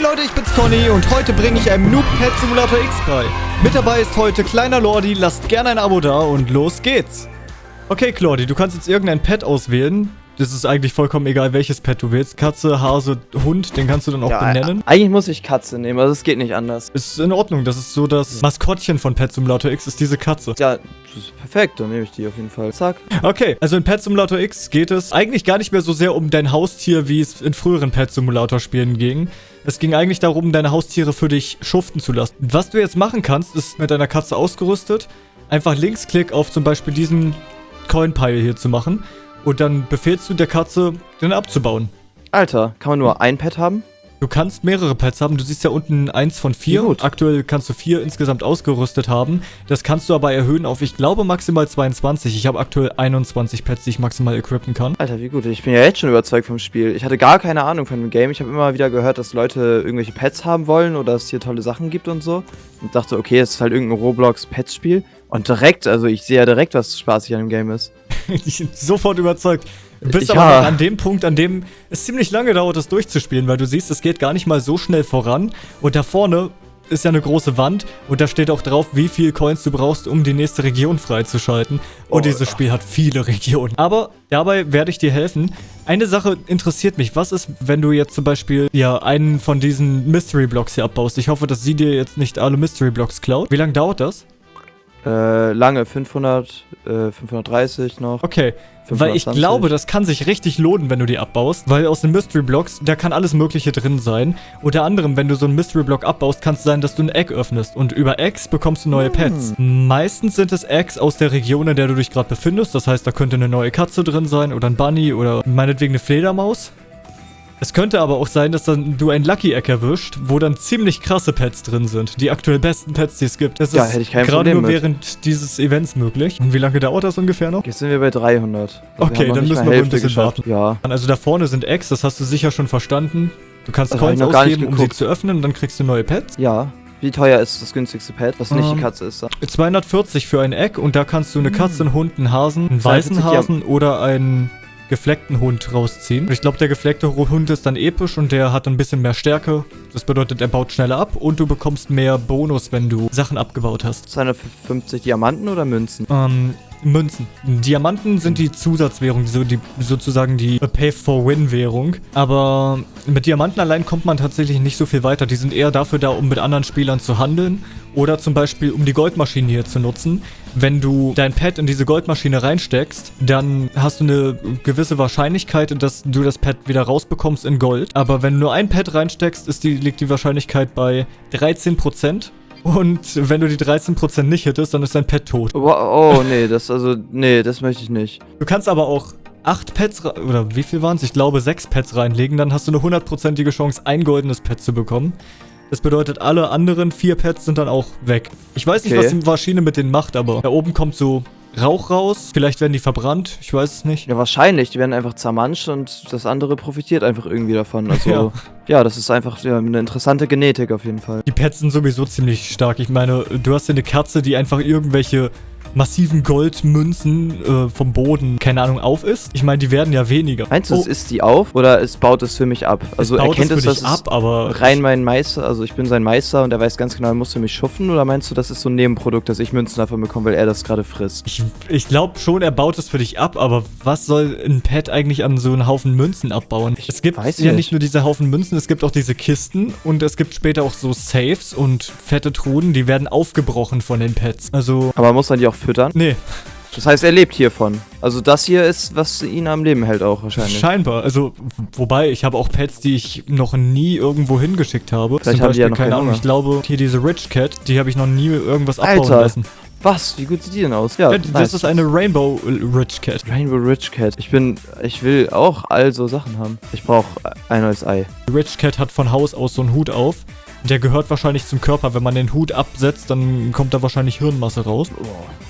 Hey Leute, ich bin's Conny und heute bringe ich einem Noob Pet Simulator X bei. Mit dabei ist heute kleiner Lordi, lasst gerne ein Abo da und los geht's. Okay, Claudi, du kannst jetzt irgendein Pet auswählen. Das ist eigentlich vollkommen egal, welches Pet du willst. Katze, Hase, Hund, den kannst du dann auch Ja, benennen. Eigentlich muss ich Katze nehmen, also es geht nicht anders. Ist in Ordnung, das ist so das Maskottchen von Pet Simulator X, ist diese Katze. Ja, das ist perfekt, dann nehme ich die auf jeden Fall. Zack. Okay, also in Pet Simulator X geht es eigentlich gar nicht mehr so sehr um dein Haustier, wie es in früheren Pet Simulator Spielen ging. Es ging eigentlich darum, deine Haustiere für dich schuften zu lassen. Was du jetzt machen kannst, ist mit deiner Katze ausgerüstet, einfach Linksklick auf zum Beispiel diesen Coin-Pile hier zu machen und dann befehlst du der Katze, den abzubauen. Alter, kann man nur ein Pet haben? Du kannst mehrere Pets haben. Du siehst ja unten eins von vier. Gut. Aktuell kannst du vier insgesamt ausgerüstet haben. Das kannst du aber erhöhen auf, ich glaube, maximal 22. Ich habe aktuell 21 Pets, die ich maximal equippen kann. Alter, wie gut. Ich bin ja jetzt schon überzeugt vom Spiel. Ich hatte gar keine Ahnung von dem Game. Ich habe immer wieder gehört, dass Leute irgendwelche Pets haben wollen oder es hier tolle Sachen gibt und so. Und dachte, okay, es ist halt irgendein Roblox-Pets-Spiel. Und direkt, also ich sehe ja direkt, was spaßig an dem Game ist. ich bin sofort überzeugt. Du bist Ja. aber an dem Punkt, an dem es ziemlich lange dauert, das durchzuspielen, weil du siehst, es geht gar nicht mal so schnell voran. Und da vorne ist ja eine große Wand und da steht auch drauf, wie viel Coins du brauchst, um die nächste Region freizuschalten. Und Oh, dieses ja. Spiel hat viele Regionen. Aber dabei werde ich dir helfen. Eine Sache interessiert mich. Was ist, wenn du jetzt zum Beispiel ja einen von diesen Mystery Blocks hier abbaust? Ich hoffe, dass sie dir jetzt nicht alle Mystery Blocks klaut. Wie lange dauert das? Äh, lange, 500, äh, 530 noch. Okay, weil ich 520. glaube, das kann sich richtig lohnen, wenn du die abbaust, weil aus den Mystery Blocks, da kann alles mögliche drin sein. Unter anderem, wenn du so einen Mystery Block abbaust, kann es sein, dass du ein Egg öffnest und über Eggs bekommst du neue Pets. Meistens sind es Eggs aus der Region, in der du dich gerade befindest, das heißt, da könnte eine neue Katze drin sein oder ein Bunny oder meinetwegen eine Fledermaus. Es könnte aber auch sein, dass dann du ein Lucky Egg erwischt, wo dann ziemlich krasse Pets drin sind. Die aktuell besten Pets, die es gibt. Das Ja, ist hätte ich kein gerade Problem nur mit. während dieses Events möglich. Und wie lange dauert das ungefähr noch? Jetzt sind wir bei 300. Also Okay, noch dann müssen wir wohl ein bisschen geschafft. Ja. Also da vorne sind Eggs, das hast du sicher schon verstanden. Du kannst Das Coins ausgeben, um sie zu öffnen und dann kriegst du neue Pets. Ja. Wie teuer ist das günstigste Pet, was nicht Ähm, die Katze ist? 240 für ein Egg und da kannst du eine Katze, einen Hund, einen Hasen, einen 42 weißen Hasen oder einen gefleckten Hund rausziehen. Und ich glaube, der gefleckte Hund ist dann episch und der hat ein bisschen mehr Stärke. Das bedeutet, er baut schneller ab und du bekommst mehr Bonus, wenn du Sachen abgebaut hast. 250 Diamanten oder Münzen? Ähm, Münzen. Diamanten sind die Zusatzwährung, so die, sozusagen die Pay-for-Win-Währung. Aber mit Diamanten allein kommt man tatsächlich nicht so viel weiter. Die sind eher dafür da, um mit anderen Spielern zu handeln. Oder zum Beispiel, um die Goldmaschine hier zu nutzen. Wenn du dein Pad in diese Goldmaschine reinsteckst, dann hast du eine gewisse Wahrscheinlichkeit, dass du das Pad wieder rausbekommst in Gold. Aber wenn du nur ein Pad reinsteckst, ist die, liegt die Wahrscheinlichkeit bei 13%. Und wenn du die 13% nicht hittest, dann ist dein Pet tot. Oh, oh, nee, das also, nee, das möchte ich nicht. Du kannst aber auch 8 Pets, oder wie viel waren es? Ich glaube 6 Pets reinlegen, dann hast du eine hundertprozentige Chance, ein goldenes Pet zu bekommen. Das bedeutet, alle anderen 4 Pets sind dann auch weg. Ich weiß nicht, Okay. was die Maschine mit denen macht, aber da oben kommt so Rauch raus. Vielleicht werden die verbrannt, ich weiß es nicht. Ja, wahrscheinlich. Die werden einfach zermanscht und das andere profitiert einfach irgendwie davon. Also, Ja. ja, das ist einfach ja, eine interessante Genetik auf jeden Fall. Die Pets sind sowieso ziemlich stark. Ich meine, du hast ja eine Katze, die einfach irgendwelche massiven Goldmünzen äh, vom Boden, keine Ahnung, auf ist. Ich meine, die werden ja weniger. Meinst du, Oh, es isst die auf oder es baut es für mich ab? Also es baut erkennt es dass ab, aber rein mein Meister, also ich bin sein Meister und er weiß ganz genau, er muss für mich schuffen oder meinst du, das ist so ein Nebenprodukt, dass ich Münzen davon bekomme, weil er das gerade frisst? Ich, ich glaube schon, er baut es für dich ab, aber was soll ein Pet eigentlich an so einen Haufen Münzen abbauen? Ich es gibt ja nicht. nicht nur diese Haufen Münzen, es gibt auch diese Kisten und es gibt später auch so Safes und fette Truhen, die werden aufgebrochen von den Pets. Also, Aber muss man die auch füttern? nee, Das heißt, er lebt hiervon. Also das hier ist, was ihn am Leben hält auch wahrscheinlich. scheinbar. Also, wobei, ich habe auch Pets, die ich noch nie irgendwo hingeschickt habe. Vielleicht haben die ja noch keine Ahnung, ich glaube, hier diese Rich Cat, die habe ich noch nie irgendwas abbauen Alter, lassen. Was? Wie gut sieht die denn aus? Ja, Ja, das nice. ist eine Rainbow Rich Cat. Rainbow Rich Cat. Ich bin, ich will auch all so Sachen haben. Ich brauche ein neues Ei. Die Rich Cat hat von Haus aus so einen Hut auf. Der gehört wahrscheinlich zum Körper. Wenn man den Hut absetzt, dann kommt da wahrscheinlich Hirnmasse raus.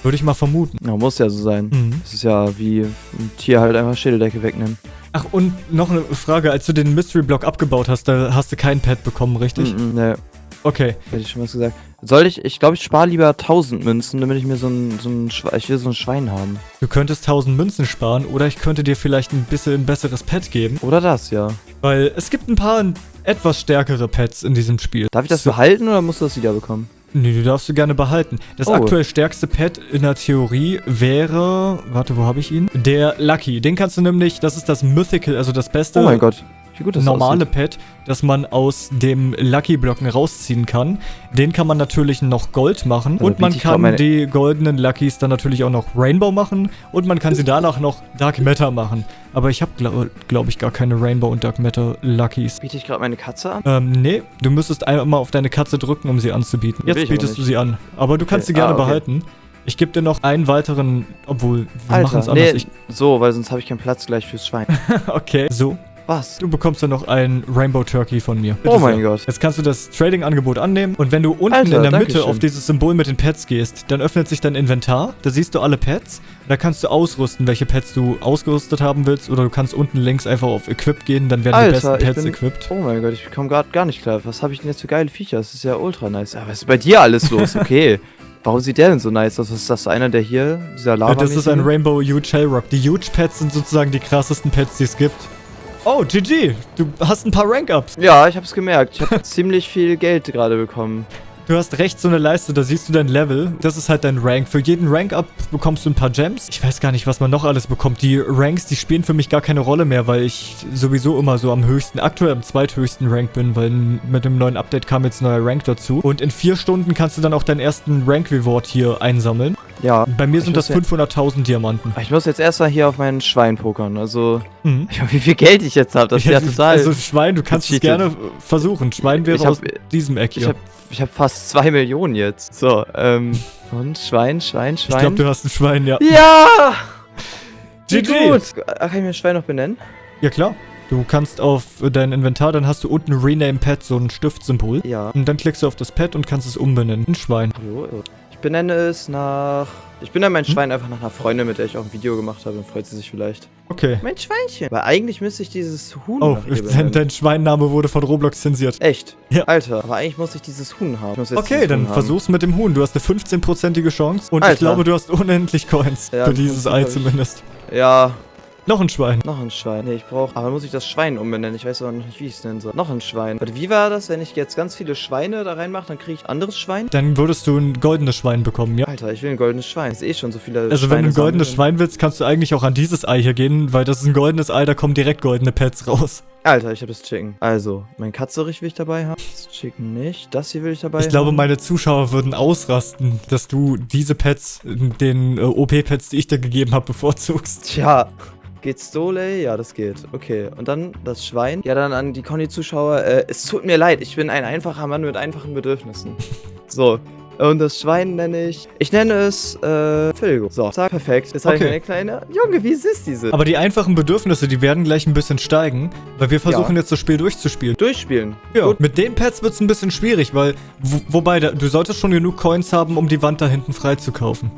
Würde ich mal vermuten. Ja, muss ja so sein. Mhm. Das ist ja wie ein Tier halt einfach Schädeldecke wegnehmen. Ach, und noch eine Frage. Als du den Mystery Block abgebaut hast, da hast du kein Pad bekommen, richtig? Mhm, ne, Okay. hätte ich schon was gesagt. Soll ich, ich glaube, ich spare lieber 1000 Münzen, damit ich mir so ein, so ein, ich will so ein Schwein haben. Du könntest 1000 Münzen sparen oder ich könnte dir vielleicht ein bisschen ein besseres Pad geben. Oder das, ja. Weil es gibt ein paar etwas stärkere Pets in diesem Spiel. Darf ich das So- behalten oder musst du das wiederbekommen? Nee, du darfst du gerne behalten. Das Oh. aktuell stärkste Pet in der Theorie wäre, warte, wo habe ich ihn? Der Lucky. Den kannst du nämlich, das ist das Mythical, also das beste Oh mein Gott, gut das normale aussieht. Pet, das man aus dem Lucky-Blocken rausziehen kann. Den kann man natürlich noch Gold machen Also und man ich kann meine- die goldenen Luckys dann natürlich auch noch Rainbow machen und man kann sie danach noch Dark Matter machen. Aber ich habe, glaube glaub ich, gar keine Rainbow und Dark Matter Luckys. Biete ich gerade meine Katze an? Ähm, nee, du müsstest einmal auf deine Katze drücken, um sie anzubieten. Jetzt ich bietest du sie an. Aber du kannst Okay. sie gerne Ah, okay. behalten. Ich gebe dir noch einen weiteren, obwohl, wir machen es anders. nee, so, weil sonst habe ich keinen Platz gleich fürs Schwein. Ich, okay, so. Was? Du bekommst dann noch ein Rainbow Turkey von mir. Oh Bitte mein sehr. Gott. Jetzt kannst du das Trading-Angebot annehmen und wenn du unten Alter, in der Mitte schön. auf dieses Symbol mit den Pets gehst, dann öffnet sich dein Inventar. Da siehst du alle Pets. Da kannst du ausrüsten, welche Pets du ausgerüstet haben willst. Oder du kannst unten links einfach auf Equip gehen, dann werden die Alter, besten ich Pets bin- equipped. Oh mein Gott, ich komme gerade gar nicht klar. Was habe ich denn jetzt für geile Viecher? Das ist ja ultra nice. Aber was ist bei dir alles los? Okay. Warum sieht der denn so nice aus? Ist das? Einer, der hier, dieser Lava das ist ein Rainbow Huge Hellrock. Die Huge Pets sind sozusagen die krassesten Pets, die es gibt. Oh, GG. Du hast ein paar Rank-Ups. Ja, ich hab's gemerkt. Ich habe ziemlich viel Geld gerade bekommen. Du hast rechts so eine Leiste, da siehst du dein Level. Das ist halt dein Rank. Für jeden Rank-Up bekommst du ein paar Gems. Ich weiß gar nicht, was man noch alles bekommt. Die Ranks, die spielen für mich gar keine Rolle mehr, weil ich sowieso immer so am höchsten, aktuell am zweithöchsten Rank bin, weil mit dem neuen Update kam jetzt ein neuer Rank dazu. Und in vier Stunden kannst du dann auch deinen ersten Rank-Reward hier einsammeln. Ja. Bei mir Ich sind das muss 500.000 Diamanten. Ich muss jetzt erstmal hier auf meinen Schwein pokern. Also, Mhm. ich weiß, wie viel Geld ich jetzt habe. Das ist ja total. Also Schwein, du kannst es gerne versuchen. Schwein wäre Ich hab- aus diesem Eck ich hier. habe ich hab fast zwei Millionen jetzt. So, ähm. Und Schwein, Schwein, Ich Schwein. glaube, du hast ein Schwein, ja. ja! GG. gut! Ah, Kann ich mir ein Schwein noch benennen? Ja klar. Du kannst auf dein Inventar, dann hast du unten Rename Pet, so ein Stiftsymbol. Ja. Und dann klickst du auf das Pet und kannst es umbenennen. Ein Schwein. Hallo? Ich benenne es nach. Ich benenne mein Hm? Schwein einfach nach einer Freundin, mit der ich auch ein Video gemacht habe. Dann freut sie sich vielleicht. Okay. Mein Schweinchen. Weil eigentlich müsste ich dieses Huhn Oh, dein, dein Schweinname wurde von Roblox zensiert. Echt? Ja. Alter, aber eigentlich muss ich dieses Huhn haben. Ich Okay, dann Huhn haben. versuch's mit dem Huhn. Du hast eine 15-prozentige Chance. Und ich Alter. glaube, du hast unendlich Coins. Ja, für dieses 15 Ei ich. zumindest. Ja, Noch ein Schwein. noch ein Schwein. Nee, ich brauche. Aber muss ich das Schwein umbenennen? Ich weiß aber noch nicht, wie ich es nennen soll. Noch ein Schwein. Warte, wie war das, wenn ich jetzt ganz viele Schweine da reinmache, dann kriege ich ein anderes Schwein? Dann würdest du ein goldenes Schwein bekommen, ja? Alter, ich will ein goldenes Schwein. Das ist eh schon so viele Also wenn Schweine du ein goldenes sammeln. Schwein willst, kannst du eigentlich auch an dieses Ei hier gehen, weil das ist ein goldenes Ei, da kommen direkt goldene Pets raus. Alter, ich habe das Chicken. Also, mein Katzerich will ich dabei haben. Das Chicken nicht. Das hier will ich dabei Ich glaube, haben. meine Zuschauer würden ausrasten, dass du diese Pets, den äh, OP-Pets, die ich dir gegeben habe, bevorzugst. Tja. Geht's Stole? Ja, das geht. Okay. Und dann das Schwein. Ja, dann an die Conny-Zuschauer. Äh, es tut mir leid, ich bin ein einfacher Mann mit einfachen Bedürfnissen. so. Und das Schwein nenne ich. Ich nenne es, äh, Filgo. So, sag perfekt. Jetzt habe ich Okay. eine kleine. Junge, wie süß diese. Aber die einfachen Bedürfnisse, die werden gleich ein bisschen steigen, weil wir versuchen jetzt das Spiel durchzuspielen. Durchspielen. Ja, Gut. mit den Pets wird es ein bisschen schwierig, weil, wo, wobei, da, du solltest schon genug Coins haben, um die Wand da hinten freizukaufen.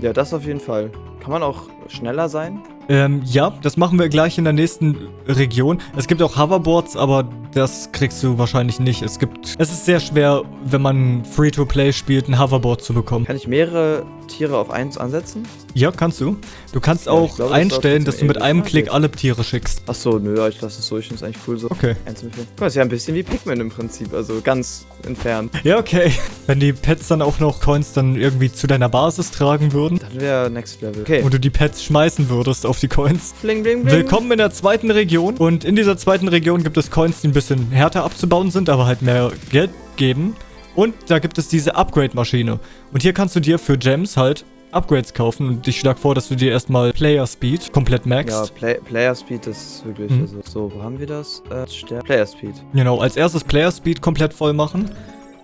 Ja, das auf jeden Fall. Kann man auch schneller sein? Ähm, ja, das machen wir gleich in der nächsten Region. Es gibt auch Hoverboards, aber das kriegst du wahrscheinlich nicht. Es gibt, es ist sehr schwer, wenn man Free-to-Play spielt, ein Hoverboard zu bekommen. Kann ich mehrere Tiere auf eins ansetzen? Ja, kannst du. Du kannst Ja, auch glaube, das einstellen, läuft dass du mit einem. Klick alle Tiere schickst. Achso, nö, ich lasse es so. Ich finde es eigentlich cool so. Okay. Guck mal, ist ja ein bisschen wie Pikmin im Prinzip. Also ganz entfernt. Ja, okay. Wenn die Pets dann auch noch Coins dann irgendwie zu deiner Basis tragen würden Dann wäre Next Level. Okay. und du die Pets schmeißen würdest auf die Coins. bling, bling, bling. Willkommen in der zweiten Region. Und in dieser zweiten Region gibt es Coins, die ein bisschen härter abzubauen sind, aber halt mehr Geld geben. Und da gibt es diese Upgrade-Maschine. Und hier kannst du dir für Gems halt Upgrades kaufen. Und ich schlage vor, dass du dir erstmal Player Speed komplett Ja, maxst. Play Player Speed das ist wirklich. Mhm. Also, so, wo haben wir das? Äh, Player Speed. Genau, als erstes Player Speed komplett voll machen.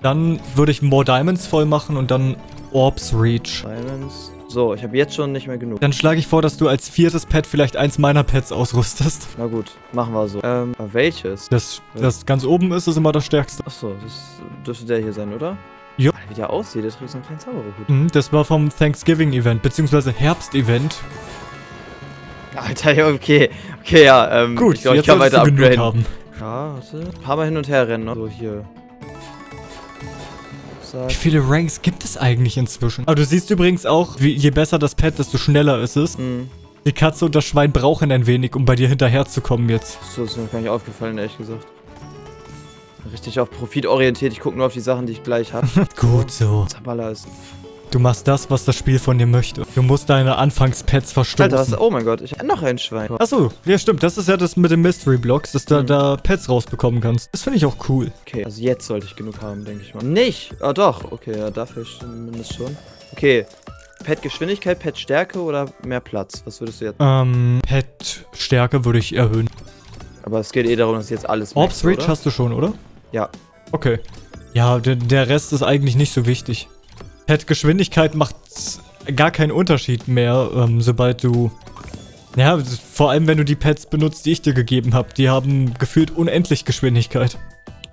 Dann würde ich More Diamonds voll machen und dann Orbs Reach. Diamonds. So, ich habe jetzt schon nicht mehr genug. Dann schlage ich vor, dass du als viertes Pet vielleicht eins meiner Pets ausrüstest. Na gut, machen wir so. Ähm, welches? Das, das ganz oben ist, ist immer das stärkste. Achso, das dürfte der hier sein, oder? Ja. Wie der aussieht, der trägt so einen kleinen Zauberhut. Mhm, Das war vom Thanksgiving-Event, beziehungsweise Herbst-Event. Alter, okay. Okay, ja, ähm. Gut, ich glaube, ich kann weiter upgraden. haben. Ja, warte. Ein paar Mal hin und her rennen, ne? So, hier. Zack. Wie viele Ranks gibt es eigentlich inzwischen? Aber du siehst übrigens auch, wie, je besser das Pet, desto schneller ist es. Hm. Die Katze und das Schwein brauchen ein wenig, um bei dir hinterherzukommen jetzt. So, das ist mir gar nicht aufgefallen, ehrlich gesagt. richtig auf Profit orientiert. Ich gucke nur auf die Sachen, die ich gleich habe. Gut so. Zabala ist. Du machst das, was das Spiel von dir möchte. Du musst deine Anfangspets verstoßen. Alter, was, oh mein Gott, ich noch ein Schwein. Achso, ja stimmt. Das ist ja das mit den Mystery Blocks, dass du Mhm. da Pets rausbekommen kannst. Das finde ich auch cool. Okay, also jetzt sollte ich genug haben, denke ich mal. Nicht! Ah doch, okay, ja, dafür zumindest schon. Okay. Pet Geschwindigkeit, Pet Stärke oder mehr Platz? Was würdest du jetzt? Ähm, Pet-Stärke würde ich erhöhen. Aber es geht eh darum, dass jetzt alles Orbs Reach hast du schon, oder? Ja. Okay. Ja, der, der Rest ist eigentlich nicht so wichtig. Pet-Geschwindigkeit macht gar keinen Unterschied mehr, ähm, sobald du... Ja, vor allem wenn du die Pets benutzt, die ich dir gegeben habe. Die haben gefühlt unendlich Geschwindigkeit.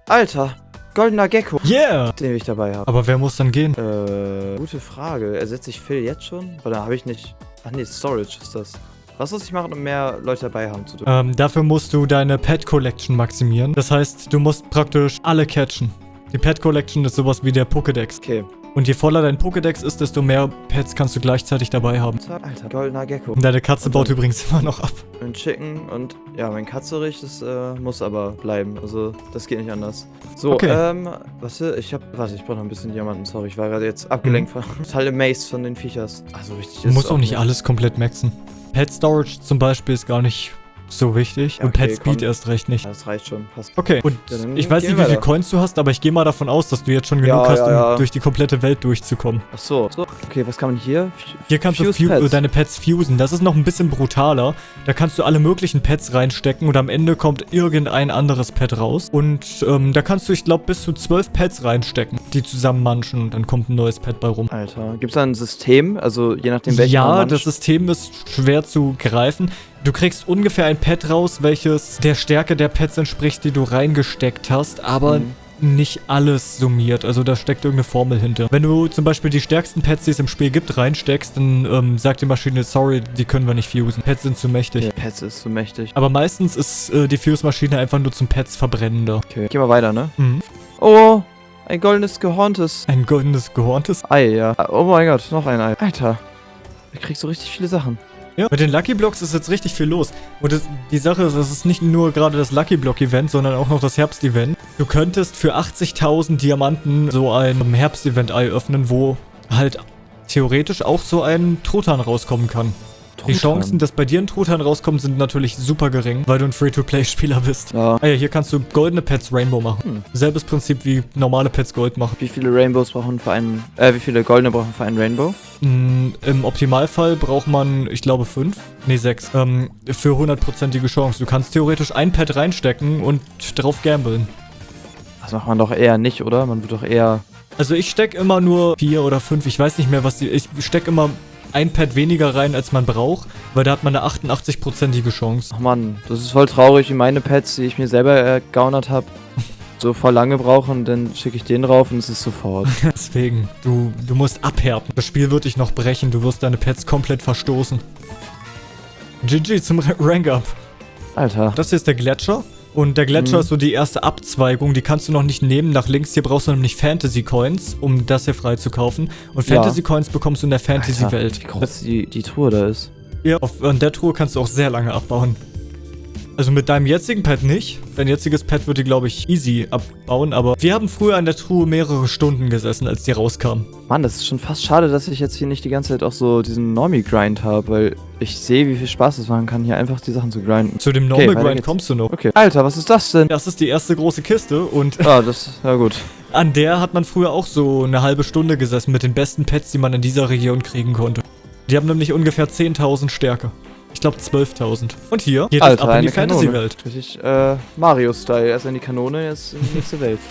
Alter, goldener Gecko, Yeah! den ich dabei habe. Aber wer muss dann gehen? Äh, gute Frage. Ersetze ich Phil jetzt schon? Oder habe ich nicht... Ach nee, Storage ist das. Was muss ich machen, um mehr Leute dabei haben zu dürfen? Ähm, dafür musst du deine Pet Collection maximieren. Das heißt, du musst praktisch alle catchen. Die Pet Collection ist sowas wie der Pokédex. Okay. Und je voller dein Pokédex ist, desto mehr Pets kannst du gleichzeitig dabei haben. Alter, goldener Gecko. Und deine Katze Und baut übrigens immer noch ab. Ein Chicken und ja, mein Katzerich, das äh, muss aber bleiben. Also, das geht nicht anders. So, Okay. ähm, was ich hab. Warte, ich brauche noch ein bisschen Diamanten, sorry, ich war gerade jetzt abgelenkt von. Total amazed von den Viechers. Also richtig Du musst auch nicht alles komplett maxen. Pet Storage zum Beispiel ist gar nicht so wichtig. Ja, und Pet okay, Speed komm. erst recht nicht. Ja, das reicht schon, passt. Okay, und Ja, ich weiß nicht, wie viel weiter. Coins du hast, aber ich gehe mal davon aus, dass du jetzt schon genug hast, um durch die komplette Welt durchzukommen. Ach so. so. Okay, was kann man hier? F- Hier kannst du Fuse fu- Pets. deine Pets fusen. Das ist noch ein bisschen brutaler. Da kannst du alle möglichen Pets reinstecken und am Ende kommt irgendein anderes Pet raus. Und ähm, da kannst du, ich glaube, bis zu zwölf Pets reinstecken, die zusammen manchen und dann kommt ein neues Pet bei rum. Alter, gibt's da ein System? Also, je nachdem, welchen man Ja, das System ist schwer zu greifen. Du kriegst ungefähr ein Pet raus, welches der Stärke der Pets entspricht, die du reingesteckt hast, aber Mhm. nicht alles summiert. Also da steckt irgendeine Formel hinter. Wenn du zum Beispiel die stärksten Pets, die es im Spiel gibt, reinsteckst, dann ähm, sagt die Maschine, sorry, die können wir nicht fusen. Pets sind zu mächtig. Okay, Pets ist so mächtig. Aber meistens ist äh, die Fuse-Maschine einfach nur zum Pets verbrennen da. Okay, gehen wir weiter, ne? Mhm. Oh, ein goldenes gehorntes Ein goldenes gehorntes. Ei, ja. Oh mein Gott, noch ein Ei. Alter, ich krieg so richtig viele Sachen. Ja, mit den Lucky Blocks ist jetzt richtig viel los. Und das, die Sache ist, es ist nicht nur gerade das Lucky Block Event, sondern auch noch das Herbst-Event. Du könntest für 80.000 Diamanten so ein Herbst-Event-Ei öffnen, wo halt theoretisch auch so ein Truthahn rauskommen kann. Die Truthahn. Chancen, dass bei dir ein Truthahn rauskommt, sind natürlich super gering, weil du ein Free-to-Play-Spieler bist. Ja. Ah ja, hier kannst du goldene Pets Rainbow machen. Hm. Selbes Prinzip wie normale Pets Gold machen. Wie viele Rainbows brauchen für einen, äh, wie viele goldene brauchen für einen Rainbow? Mm, Im Optimalfall braucht man, ich glaube, fünf. Nee, sechs. Ähm, für hundertprozentige Chance. Du kannst theoretisch ein Pad reinstecken und drauf gambeln. Das macht man doch eher nicht, oder? Man wird doch eher, Also ich steck immer nur vier oder fünf. Ich weiß nicht mehr, was die... Ich steck immer ein Pad weniger rein, als man braucht, weil da hat man eine 88-prozentige Chance. ach Mann, das ist voll traurig, wie meine Pets, die ich mir selber ergaunert habe, so voll lange brauchen dann schicke ich den drauf und es ist sofort. Deswegen, du, du musst abhärten. Das Spiel wird dich noch brechen. Du wirst deine Pets komplett verstoßen. GG zum Ra- Rank-Up. Alter. Das hier ist der Gletscher. Und der Gletscher Mhm. ist so die erste Abzweigung, die kannst du noch nicht nehmen. Nach links hier brauchst du nämlich Fantasy Coins, um das hier frei zu kaufen. Und Ja. Fantasy Coins bekommst du in der Alter, Fantasy-Welt. Wie groß die, die Truhe da ist. Ja, auf an der Truhe kannst du auch sehr lange abbauen. Also mit deinem jetzigen Pad nicht. Dein jetziges Pad würde, glaube ich, easy abbauen. Aber wir haben früher an der Truhe mehrere Stunden gesessen, als die rauskam. Mann, das ist schon fast schade, dass ich jetzt hier nicht die ganze Zeit auch so diesen Normie-Grind habe, weil ich sehe, wie viel Spaß es machen kann, hier einfach die Sachen zu grinden. Zu dem Okay, Normal weiter Grind geht's. kommst du noch. Okay. Alter, was ist das denn? Das ist die erste große Kiste und Ah, das, ja gut. an der hat man früher auch so eine halbe Stunde gesessen mit den besten Pets, die man in dieser Region kriegen konnte. Die haben nämlich ungefähr 10.000 Stärke. Ich glaube 12.000. Und hier geht es Alter, ab in die. Fantasy-Welt. Richtig, äh, Mario-Style. Erst in die Kanone, jetzt in die nächste Welt.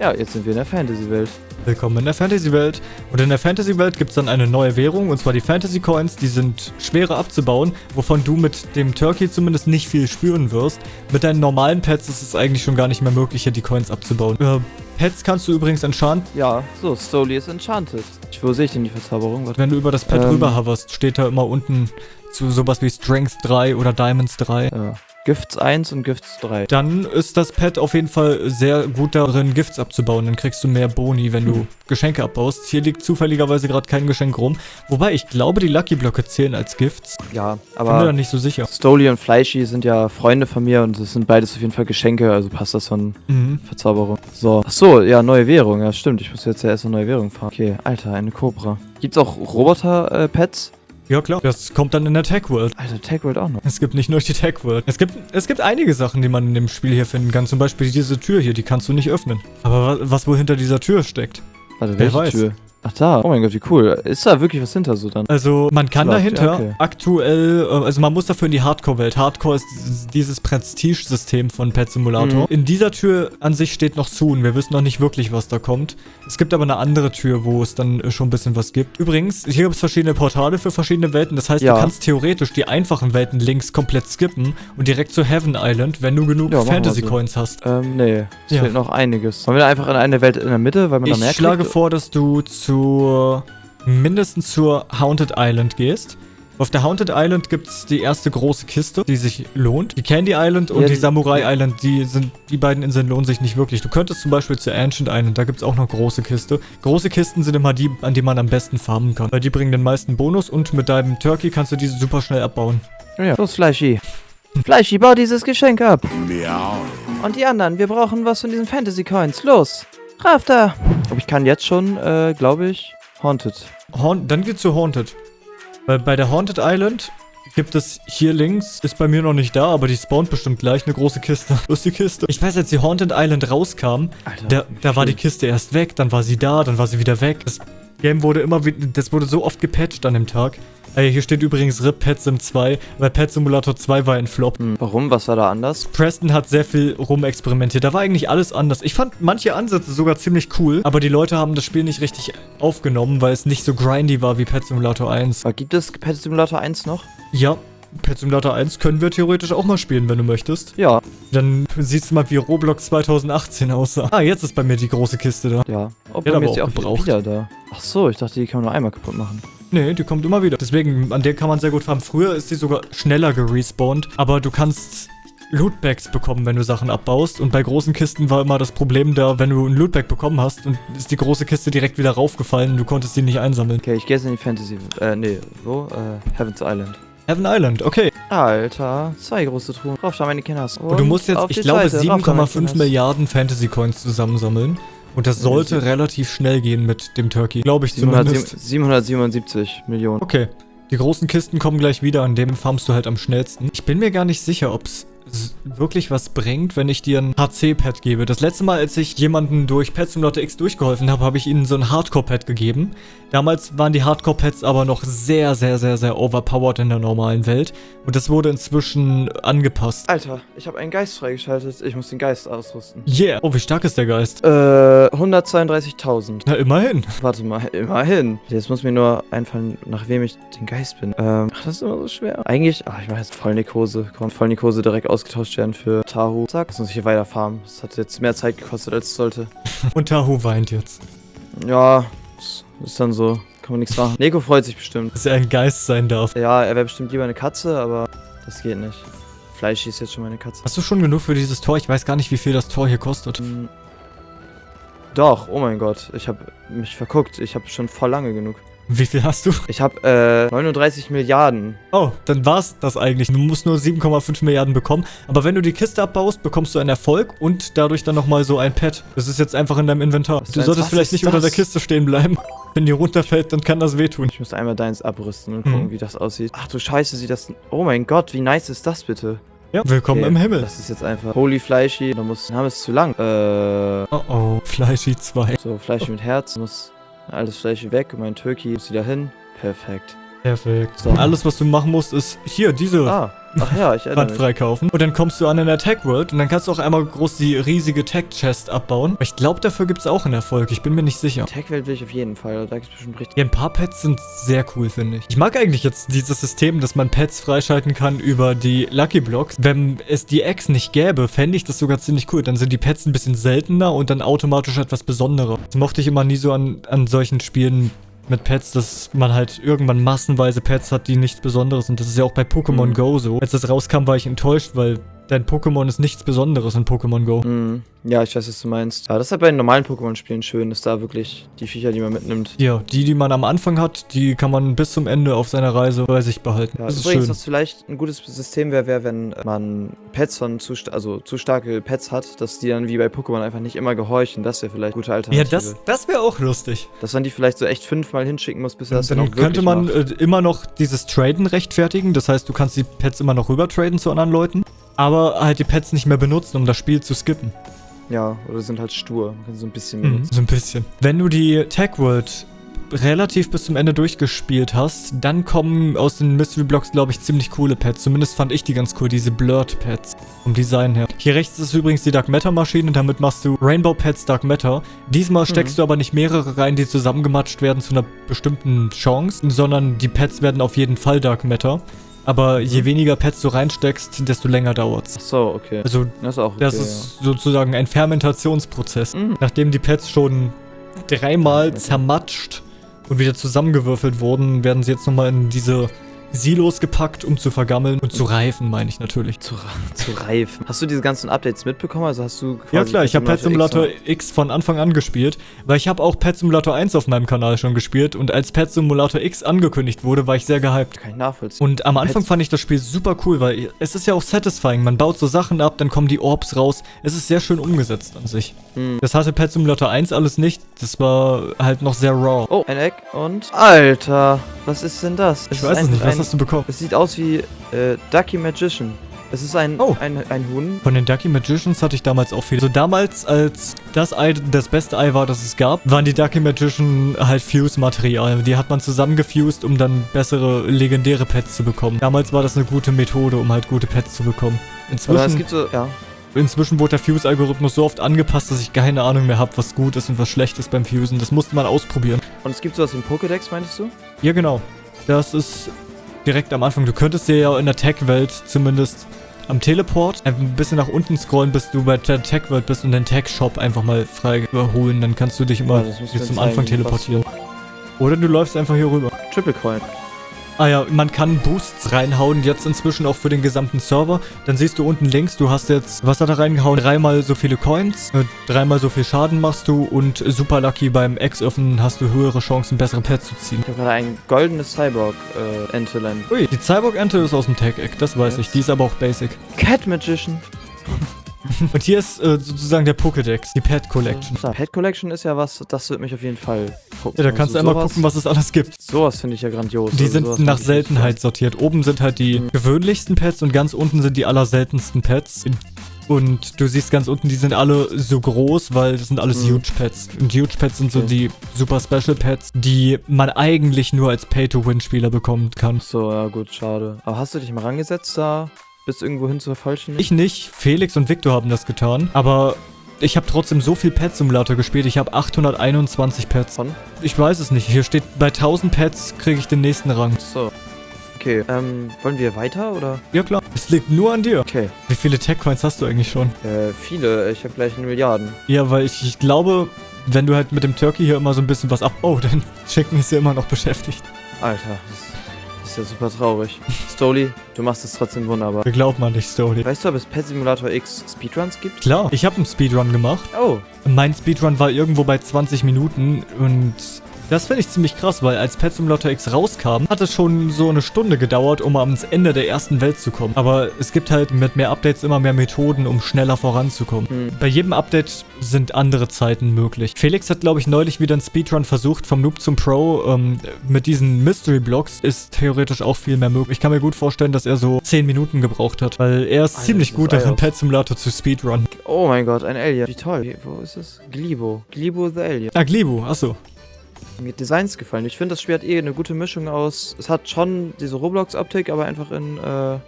Ja, jetzt sind wir in der Fantasy-Welt. Willkommen in der Fantasy-Welt. Und in der Fantasy-Welt gibt es dann eine neue Währung, und zwar die Fantasy-Coins. Die sind schwerer abzubauen, wovon du mit dem Turkey zumindest nicht viel spüren wirst. Mit deinen normalen Pets ist es eigentlich schon gar nicht mehr möglich, hier die Coins abzubauen. Äh, Pets kannst du übrigens enchanten. Ja, so, Stoli ist enchanted. Ich, wo sehe ich denn die Verzauberung? Warte. Wenn du über das Pad Ähm. rüber hoverst, steht da immer unten zu sowas wie Strength 3 oder Diamonds 3. Ja. Gifts 1 und Gifts 3. Dann ist das Pad auf jeden Fall sehr gut darin, Gifts abzubauen. Dann kriegst du mehr Boni, wenn du Geschenke abbaust. Hier liegt zufälligerweise gerade kein Geschenk rum. Wobei, ich glaube, die Lucky Blöcke zählen als Gifts. Ja, Bin mir da aber nicht so sicher. Stoli und Fleischi sind ja Freunde von mir und es sind beides auf jeden Fall Geschenke, also passt das von Mhm. Verzauberung. So. Ach so, ja, neue Währung. Ja, stimmt. Ich muss jetzt ja erst eine neue Währung fahren. Okay, Alter, eine Cobra. Gibt's auch Roboter-Pets? Ja, klar. Das kommt dann in der Tech World. Alter, Tech World auch noch. Es gibt nicht nur die Tech World. Es gibt, es gibt einige Sachen, die man in dem Spiel hier finden kann. Zum Beispiel diese Tür hier, die kannst du nicht öffnen. Aber wa- was wohl hinter dieser Tür steckt? Warte, Wer welche weiß. Tür? Ach da. Oh mein Gott, wie cool. Ist da wirklich was hinter so dann? Also, man kann Läuft, dahinter okay. aktuell, äh, also man muss dafür in die Hardcore-Welt. Hardcore ist dieses- Prestige-System von Pet Simulator. Mhm. In dieser Tür an sich steht noch Soon. Wir wissen noch nicht wirklich, was da kommt. Es gibt aber eine andere Tür, wo es dann äh, schon ein bisschen was gibt. Übrigens, hier gibt es verschiedene Portale für verschiedene Welten. Das heißt, Ja. du kannst theoretisch die einfachen Welten links komplett skippen und direkt zu Heaven Island, wenn du genug Ja, machen wir Fantasy so. Coins hast. Ähm, nee. Es Ja. fehlt noch einiges. Wollen wir da einfach in eine Welt in der Mitte, weil man da mehr Ich schlage vor, dass du zur mindestens zur Haunted Island gehst. Auf der Haunted Island gibt es die erste große Kiste, die sich lohnt. Die Candy Island und Ja, die die- Samurai Island, die sind, die beiden Inseln lohnen sich nicht wirklich. Du könntest zum Beispiel zur Ancient Island, da gibt es auch noch große Kiste. Große Kisten sind immer die, an die man am besten farmen kann. Weil die bringen den meisten Bonus und mit deinem Turkey kannst du diese super schnell abbauen. Ja, ja. Los, Fleischi. Fleischi, bau dieses Geschenk ab. Und die anderen, wir brauchen was von diesen Fantasy Coins. Los. Da. Aber ich kann jetzt schon, äh, glaube ich, Haunted. Haunt, dann geht's zu Haunted. Weil bei der Haunted Island gibt es hier links, ist bei mir noch nicht da, aber die spawnt bestimmt gleich eine große Kiste. Wo ist die Kiste? Ich weiß, als die Haunted Island rauskam, Alter. da, da war die. Kiste erst weg, dann war sie da, dann war sie wieder weg. Das Game wurde immer wieder, das wurde so oft gepatcht an dem Tag. Ey, hier steht übrigens RIP Pet Sim 2, weil Pet Simulator 2 war ein Flop. Hm, Warum? Was war da anders? Preston hat sehr viel rumexperimentiert. Da war eigentlich alles anders. Ich fand manche Ansätze sogar ziemlich cool, aber die Leute haben das Spiel nicht richtig aufgenommen, weil es nicht so grindy war wie Pet Simulator 1. Aber gibt es Pet Simulator 1 noch? Ja, Pet Simulator 1 können wir theoretisch auch mal spielen, wenn du möchtest. Ja. Dann siehst du mal, wie Roblox 2018 aussah. Ah, jetzt ist bei mir die große Kiste da. Ja. Oh, bei aber mir ist die auch auch gebraucht. wieder da. Ach so, ich dachte, die kann man nur einmal kaputt machen. Nee, die kommt immer wieder. Deswegen, an der kann man sehr gut farmen. Früher ist die sogar schneller gerespawnt, aber du kannst Lootbags bekommen, wenn du Sachen abbaust. Und bei großen Kisten war immer das Problem da, wenn du ein Lootbag bekommen hast und ist die große Kiste direkt wieder raufgefallen und du konntest sie nicht einsammeln. Okay, ich gehe jetzt in die Fantasy. Äh, nee, wo? Äh, Heaven's Island. Heaven Island, okay. Alter, zwei große Truhen. Rauf da meine Kinders. Und du musst jetzt, ich glaube, Seite. Rauf da meine 7,5 Kinders. Milliarden Fantasy Coins zusammensammeln. Und das sollte relativ schnell gehen mit dem Turkey. Glaube ich zumindest. 700, 777 Millionen. Okay. Die großen Kisten kommen gleich wieder, an dem farmst du halt am schnellsten. Ich bin mir gar nicht sicher, ob es wirklich was bringt, wenn ich dir ein HC-Pad gebe. Das letzte Mal, als ich jemanden durch Pet Simulator X durchgeholfen habe, habe ich ihnen so ein Hardcore-Pad gegeben. Damals waren die Hardcore-Pads aber noch sehr, sehr, sehr, sehr overpowered in der normalen Welt. Und das wurde inzwischen angepasst. Alter, ich habe einen Geist freigeschaltet. Ich muss den Geist ausrüsten. Yeah. Oh, wie stark ist der Geist? Äh, 132.000. Na, immerhin. Warte mal, immerhin. Jetzt muss mir nur einfallen, nach wem ich den Geist bin. Ähm, ach, das ist immer so schwer. Eigentlich, ach, ich mache jetzt Vollnikose. Komm, Vollnikose direkt ausgetauscht werden für Tahu. Zack, ich hier weiter farmen. Das hat jetzt mehr Zeit gekostet, als es sollte. Und Tahu weint jetzt. Ja, das ist dann so. Kann man nichts machen. Neko freut sich bestimmt. Dass er ein Geist sein darf. Ja, er wäre bestimmt lieber eine Katze, aber das geht nicht. Fleisch ist jetzt schon meine Katze. Hast du schon genug für dieses Tor? Ich weiß gar nicht, wie viel das Tor hier kostet. Hm. Doch, oh mein Gott. Ich habe mich verguckt. Ich habe schon voll lange genug. Wie viel hast du? Ich habe äh, 39 Milliarden. Oh, dann war's das eigentlich. Du musst nur 7,5 Milliarden bekommen. Aber wenn du die Kiste abbaust, bekommst du einen Erfolg und dadurch dann nochmal so ein Pad. Das ist jetzt einfach in deinem Inventar. Was Du solltest vielleicht nicht unter der das? Kiste stehen bleiben. Wenn die runterfällt, dann kann das wehtun. Ich muss einmal deins abrüsten und gucken, Mhm. wie das aussieht. Ach du Scheiße, sieht das... Oh mein Gott, wie nice ist das bitte? Ja, willkommen Okay, im Himmel. Das ist jetzt einfach Holy Fleischi. Da muss... Der Name ist zu lang. Äh... Oh oh, Fleischi 2. So, Fleischi mit Herz. Muss alles Fleischi weg mein Turkey muss wieder hin. Perfekt. Perfekt. So. Alles, was du machen musst, ist hier diese Ah, ach ja, ich erinnere Wand mich. freikaufen. Und dann kommst du an in der Tech World und dann kannst du auch einmal groß die riesige Tech Chest abbauen. Aber Ich glaube, dafür gibt es auch einen Erfolg. Ich bin mir nicht sicher. Tech-Welt will ich auf jeden Fall. Da gibt's bestimmt richtig... Ja, ein paar Pets sind sehr cool, finde ich. Ich mag eigentlich jetzt dieses System, dass man Pets freischalten kann über die Lucky Blocks. Wenn es die Eggs nicht gäbe, fände ich das sogar ziemlich cool. Dann sind die Pets ein bisschen seltener und dann automatisch etwas Besonderer. Das mochte ich immer nie so an, an solchen Spielen mit Pets, dass man halt irgendwann massenweise Pets hat, die nichts Besonderes sind. Das ist ja auch bei Pokémon Mhm. Go so. Als das rauskam, war ich enttäuscht, weil dein Pokémon ist nichts Besonderes in Pokémon Go. Mhm. Ja, ich weiß, was du meinst. Aber das ist halt bei den normalen Pokémon-Spielen schön, dass da wirklich die Viecher, die man mitnimmt. Ja, die, die man am Anfang hat, die kann man bis zum Ende auf seiner Reise bei sich behalten. Ja, das ist übrigens, schön. was vielleicht ein gutes System wäre, wäre, wenn man Pets von zu, also zu starke Pets hat, dass die dann wie bei Pokémon einfach nicht immer gehorchen. Das wäre vielleicht gute Ja, Alternative. das, das wäre auch lustig. Dass man die vielleicht so echt fünfmal hinschicken muss, bis er das dann, Dann auch könnte man macht. äh, immer noch dieses Traden rechtfertigen. Das heißt, du kannst die Pets immer noch rüber traden zu anderen Leuten. Aber halt die Pets nicht mehr benutzen, um das Spiel zu skippen. Ja, oder sind halt stur. Man kann sie so ein bisschen Mhm. benutzen. So ein bisschen. Wenn du die Tag World relativ bis zum Ende durchgespielt hast, dann kommen aus den Mystery Blocks, glaube ich, ziemlich coole Pets. Zumindest fand ich die ganz cool, diese Blurred Pets. Vom Design her. Hier rechts ist übrigens die Dark Matter Maschine, damit machst du Rainbow Pets Dark Matter. Diesmal steckst du aber nicht mehrere rein, die zusammengematscht werden zu einer bestimmten Chance, sondern die Pets werden auf jeden Fall Dark Matter. Aber je weniger Pets du reinsteckst, desto länger dauert's. Ach so, okay. Also Das ist okay, das ist sozusagen ein Fermentationsprozess. Mhm. Nachdem die Pets schon dreimal zermatscht und wieder zusammengewürfelt wurden, werden sie jetzt nochmal in diese Silos gepackt, um zu vergammeln und zu reifen, meine ich natürlich. Zu, zu reifen. Hast du diese ganzen Updates mitbekommen? Also hast du Ja klar, ich habe Pet Simulator X X von Anfang an gespielt, weil ich habe auch Pet Simulator 1 auf meinem Kanal schon gespiert und als Pet Simulator X angekündigt wurde, war ich sehr gehypt. Kann ich nachvollziehen. Und am Anfang Pets- fand ich das Spiel super cool, weil es ist ja auch satisfying. Man baut so Sachen ab, dann kommen die Orbs raus. Es ist sehr schön umgesetzt an sich. Hm. Das hatte Pet Simulator 1 alles nicht. Das war halt noch sehr raw. Oh, ein Eck und... Alter, was ist denn das? ich weiß es nicht. Was hast du bekommen? Es sieht aus wie äh, Ducky Magician. Es ist ein, Oh. ein, ein Huhn. Von den Ducky Magicians hatte ich damals auch viele. Also damals, als das Ei das beste Ei war, das es gab, waren die Ducky Magician halt Fuse-Material. Die hat man zusammengefused, um dann bessere legendäre Pets zu bekommen. Damals war das eine gute Methode, um halt gute Pets zu bekommen. Oder es Inzwischen, gibt so... Ja. inzwischen wurde der Fuse-Algorithmus so oft angepasst, dass ich keine Ahnung mehr habe, was gut ist und was schlecht ist beim Fusen. Das musste man ausprobieren. Und es gibt sowas wie ein Pokédex, meinst du? Ja, genau. Das ist direkt am Anfang. Du könntest dir ja in der Tech-Welt zumindest am Teleport ein bisschen nach unten scrollen, bis du bei der Tech-Welt bist und den Tech-Shop einfach mal frei überholen. Dann kannst du dich immer Ja, mir zum Anfang teleportieren. Oder du läufst einfach hier rüber. Triple Coin. Ah ja, man kann Boosts reinhauen, jetzt inzwischen auch für den gesamten Server. Dann siehst du unten links, du hast jetzt, was hat er reingehauen? Dreimal so viele Coins, äh, dreimal so viel Schaden machst du und Super Lucky beim Ex-Öffnen hast du höhere Chancen, bessere Pets zu ziehen. Ich habe gerade ein goldenes Cyborg-Entelein. Ui, die Cyborg-Ente ist aus dem Tech-Eck, das weiß Yes. ich. Die ist aber auch basic. Cat Magician. Und hier ist äh, sozusagen der Pokédex, die Pet Collection. So, Pet Collection ist ja was, das wird mich auf jeden Fall gucken. Ja, da kannst du Also einmal sowas- gucken, was es alles gibt. Sowas finde ich ja grandios. Die Also sind nach Seltenheit sortiert. Oben sind halt die Mhm. gewöhnlichsten Pets und ganz unten sind die allerseltensten Pets. Und du siehst ganz unten, die sind alle so groß, weil das sind alles Mhm. Huge Pets. Und Huge Pets sind so Okay. die super Special Pets, die man eigentlich nur als Pay-to-Win-Spieler bekommen kann. So, ja gut, schade. Aber hast du dich mal rangesetzt da, bis irgendwo hin zu vervollständigen? Ich nicht, Felix und Victor haben das getan, aber ich habe trotzdem so viel Pet Simulator gespielt. Ich habe 821 Pets. Von? Ich weiß es nicht. Hier steht, bei 1000 Pets kriege ich den nächsten Rang. So. Okay, ähm, wollen wir weiter oder? Ja klar, es liegt nur an dir. Okay, Wie viele Tech Coins hast du eigentlich schon? äh, viele. Ich habe gleich eine Milliarden. Ja, weil ich, ich glaube, wenn du halt mit dem Turkey hier immer so ein bisschen was ab... Oh, dein Chicken ist ja immer noch beschäftigt. Alter, das ist ja super traurig. Stoli, du machst es trotzdem wunderbar. Wir glauben an dich, Story. Weißt du, ob es Pet Simulator X Speedruns gibt? Klar, ich habe einen Speedrun gemacht. Oh, Mein Speedrun war irgendwo bei 20 Minuten und das finde ich ziemlich krass, weil als Pet Simulator X rauskam, hat es schon so eine Stunde gedauert, um ans Ende der ersten Welt zu kommen. Aber es gibt halt mit mehr Updates immer mehr Methoden, um schneller voranzukommen. hm. Bei jedem Update sind andere Zeiten möglich. Felix hat, glaube ich, neulich wieder einen Speedrun versucht, vom Noob zum Pro. Ähm, mit diesen Mystery Blocks ist theoretisch auch viel mehr möglich. Ich kann mir gut vorstellen, dass er so 10 Minuten gebraucht hat, weil er ist Alter, ziemlich gut darin. Pet Simulator zu Speedrun. Oh mein Gott, ein Alien. Wie toll. Wo ist es? Glibo. Glibo the Alien. Ah, Glibu, achso. Mir Designs gefallen. Ich finde, das Spiel hat eh eine gute Mischung aus. Es hat schon diese Roblox-Optik, aber einfach in äh,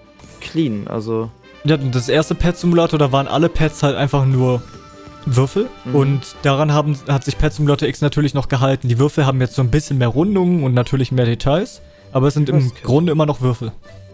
clean. Also. Ja, das erste Pet Simulator, da waren alle Pets halt einfach nur Würfel. Mhm. Und daran haben, hat sich Pet Simulator X natürlich noch gehalten. Die Würfel haben jetzt so ein bisschen mehr Rundungen und natürlich mehr Details. Aber es sind im. Grunde immer noch Würfel.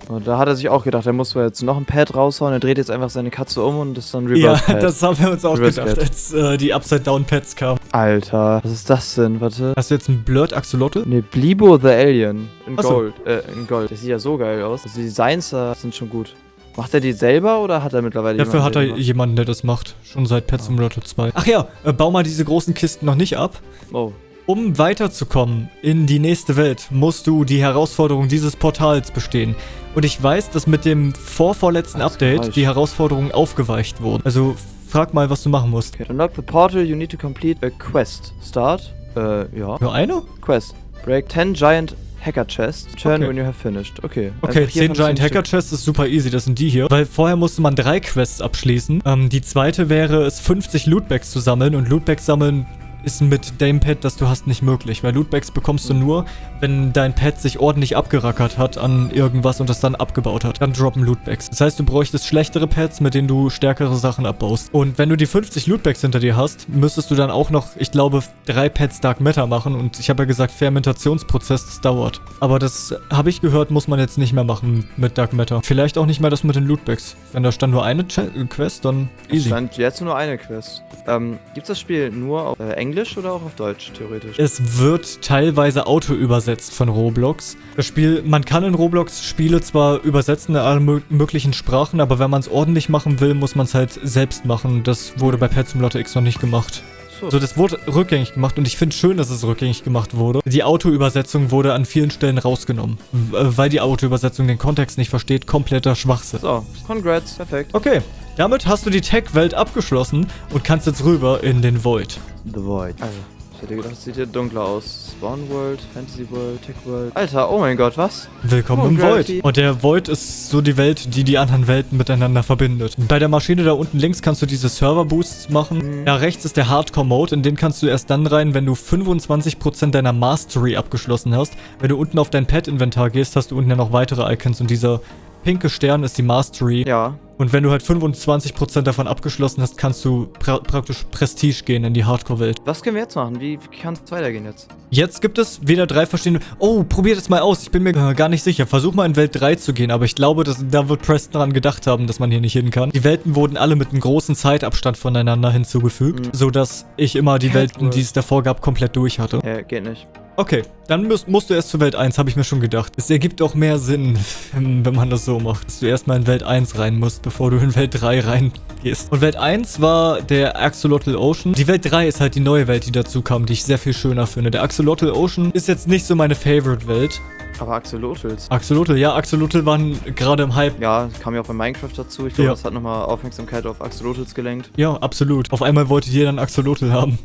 Und da hat er sich auch gedacht, er muss wohl jetzt noch ein Pad raushauen. Er dreht jetzt einfach seine Katze um und ist dann Ja, Reverse Pad. das haben wir uns auch Reverse gedacht, Cat. als äh, die Upside-Down-Pets kamen. Alter, was ist das denn? Warte. Hast du jetzt einen Blurred Axolotl? Ne, Blibo the Alien. In Ach so. Gold. Äh, in Gold. Das sieht ja so geil aus. Also die Designs da sind schon gut. Macht er die selber oder hat er mittlerweile Dafür hat er jemanden, jemanden, der das macht. Schon seit Pet Simulator 2. Ach ja, äh, bau mal diese großen Kisten noch nicht ab. Oh, Um weiterzukommen in die nächste Welt, musst du die Herausforderung dieses Portals bestehen. Und ich weiß, dass mit dem vorvorletzten Update falsch. die Herausforderungen aufgeweicht wurden. Also frag mal, was du machen musst. okay. Unlock the portal, you need to complete a quest. Start? Äh, ja. Nur eine? Quest. Break 10 giant hacker chests. Turn Okay. when you have finished. Okay. Okay, Einfach hier 10 von Giant Hacker. Chests ist super easy, das sind die hier. Weil vorher musste man drei Quests abschließen. Ähm, die zweite wäre es, 50 Lootbags zu sammeln. Und Lootbags sammeln ist mit dem Pad, das du hast, nicht möglich. Weil Lootbags bekommst du nur, wenn dein Pad sich ordentlich abgerackert hat an irgendwas und das dann abgebaut hat. Dann droppen Lootbags. Das heißt, du bräuchtest schlechtere Pads, mit denen du stärkere Sachen abbaust. Und wenn du die 50 Lootbags hinter dir hast, müsstest du dann auch noch, ich glaube, drei Pads Dark Matter machen. Und ich habe ja gesagt, Fermentationsprozess, das dauert. Aber das habe ich gehört, muss man jetzt nicht mehr machen mit Dark Matter. Vielleicht auch nicht mehr das mit den Lootbags. Wenn da stand nur eine Ch Quest, dann Es easy. stand jetzt nur eine Quest. Ähm, gibt's das Spiel nur auf äh, Englisch oder auch auf Deutsch, theoretisch? Es wird teilweise auto übersetzt von Roblox. Das Spiel, man kann in Roblox Spiele zwar übersetzen in alle mö möglichen Sprachen, aber wenn man es ordentlich machen will, muss man es halt selbst machen. Das wurde bei Pet Simulator X noch nicht gemacht. So. So, das wurde rückgängig gemacht und ich finde schön, dass es rückgängig gemacht wurde. Die Auto-Übersetzung wurde an vielen Stellen rausgenommen, äh, weil die Auto-Übersetzung den Kontext nicht versteht. Kompletter Schwachsinn. So, congrats, perfekt. Okay, damit hast du die Tech-Welt abgeschlossen und kannst jetzt rüber in den Void. The Void. Also, ich hätte gedacht, es sieht hier dunkler aus. Spawn World, Fantasy World, Tech World. Alter, oh mein Gott, was? Willkommen Oh, im Gravity. Void. Und der Void ist so die Welt, die die anderen Welten miteinander verbindet. Bei der Maschine da unten links kannst du diese Server-Boosts machen. Mhm. Da rechts ist der Hardcore-Mode, in den kannst du erst dann rein, wenn du 25% deiner Mastery abgeschlossen hast. Wenn du unten auf dein Pet-Inventar gehst, hast du unten ja noch weitere Icons und dieser pinke Stern ist die Mastery. Ja. Und wenn du halt 25% davon abgeschlossen hast, kannst du pra praktisch Prestige gehen in die Hardcore-Welt. Was können wir jetzt machen? Wie, kann es weitergehen jetzt? Jetzt gibt es wieder drei verschiedene... Oh, probier das mal aus. Ich bin mir äh, gar nicht sicher. Versuch mal in Welt 3 zu gehen, aber ich glaube, dass, da wird Preston dran gedacht haben, dass man hier nicht hin kann. Die Welten wurden alle mit einem großen Zeitabstand voneinander hinzugefügt, Mhm. sodass ich immer die Welten, die es davor gab, komplett durch hatte. Ja, geht nicht. Okay, dann musst, musst du erst zu Welt 1, habe ich mir schon gedacht. Es ergibt auch mehr Sinn, wenn man das so macht. Dass du erstmal in Welt 1 rein musst, bevor du in Welt 3 reingehst. Und Welt 1 war der Axolotl Ocean. Die Welt 3 ist halt die neue Welt, die dazu kam, die ich sehr viel schöner finde. Der Axolotl Ocean ist jetzt nicht so meine Favorite-Welt. Aber Axolotls. Axolotl, ja, Axolotl waren gerade im Hype. Ja, kam ja auch bei Minecraft dazu. Ich glaube, Ja. das hat nochmal Aufmerksamkeit auf Axolotls gelenkt. Ja, absolut. Auf einmal wollte jeder einen Axolotl haben.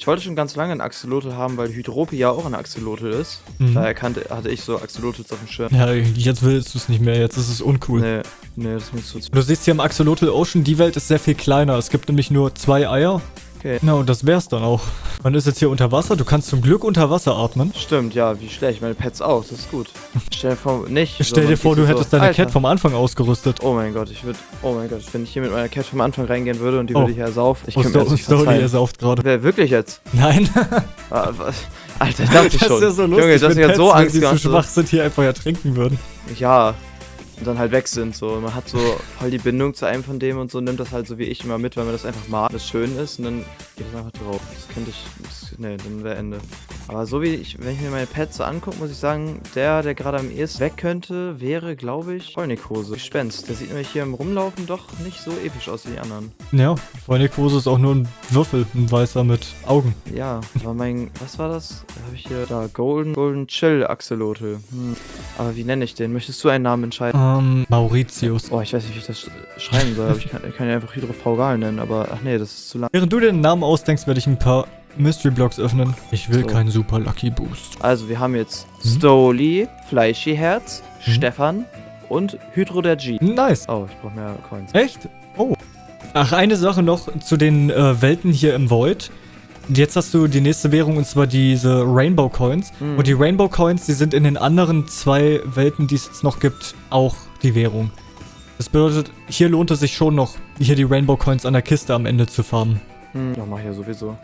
Ich wollte schon ganz lange einen Axolotl haben, weil Hydropi ja auch ein Axolotl ist. Mhm. Daher kannte, hatte ich so Axolotls auf dem Schirm. Ja, jetzt willst du es nicht mehr, jetzt ist es uncool. Nee, nee, das ist mir zu... Du siehst hier im Axolotl Ocean, die Welt ist sehr viel kleiner. Es gibt nämlich nur zwei Eier. Okay. Na, und das wär's dann auch. Man ist jetzt hier unter Wasser. Du kannst zum Glück unter Wasser atmen. Stimmt, ja, wie schlecht. Meine Pets auch, das ist gut. Stell dir vor, nicht. so, Stell dir man vor, du so, hättest deine Alter. Cat vom Anfang ausgerüstet. Oh mein Gott, ich würde. Oh mein Gott, wenn ich hier mit meiner Cat vom Anfang reingehen würde und die Oh. würde hier ersaufen. Ich Oh, könnte mir das nicht Story, er verzeihen. sauft gerade. Wer wirklich jetzt? Nein. Ah, was? Alter, ich dachte das schon. ist ja so lustig, Junge, ist ja Pets, so Angst die so gehabt. schwach sind, hier einfach ertrinken würden. Ja. Und dann halt weg sind so. Man hat so voll die Bindung zu einem von dem und so nimmt das halt so wie ich immer mit, weil man das einfach mag, das schön ist und dann geht es einfach drauf. Das könnte ich. Das, nee, dann wäre Ende. Aber so wie ich, wenn ich mir meine Pets so angucke, muss ich sagen, der, der gerade am ehesten weg könnte, wäre, glaube ich, Vollnickose. Gespenst. Der sieht nämlich hier im Rumlaufen doch nicht so episch aus wie die anderen. Ja, Vollnekose ist auch nur ein Würfel, ein weißer mit Augen. Ja, aber mein, was war das? Da habe ich hier, da, Golden, Golden Chill Axolotl. Hm. Aber wie nenne ich den? Möchtest du einen Namen entscheiden? Ähm, Mauritius. Oh, ich weiß nicht, wie ich das sch- schreiben soll, ich kann, ich kann ihn einfach Hydrofaugal nennen, aber ach nee, das ist zu lang. Während du dir den Namen ausdenkst, werde ich ein paar Mystery Blocks öffnen. Ich will So. keinen Super Lucky Boost. Also, wir haben jetzt Mhm. Stoli, Fleischi Herz, Mhm. Stefan und Hydro der G. Nice. Oh, ich brauche mehr Coins. Echt? Oh. Ach, eine Sache noch zu den äh, Welten hier im Void. Jetzt hast du die nächste Währung und zwar diese Rainbow Coins. Mhm. Und die Rainbow Coins, die sind in den anderen zwei Welten, die es jetzt noch gibt, auch die Währung. Das bedeutet, hier lohnt es sich schon noch, hier die Rainbow Coins an der Kiste am Ende zu farmen. Hm, ja, mach ich ja sowieso.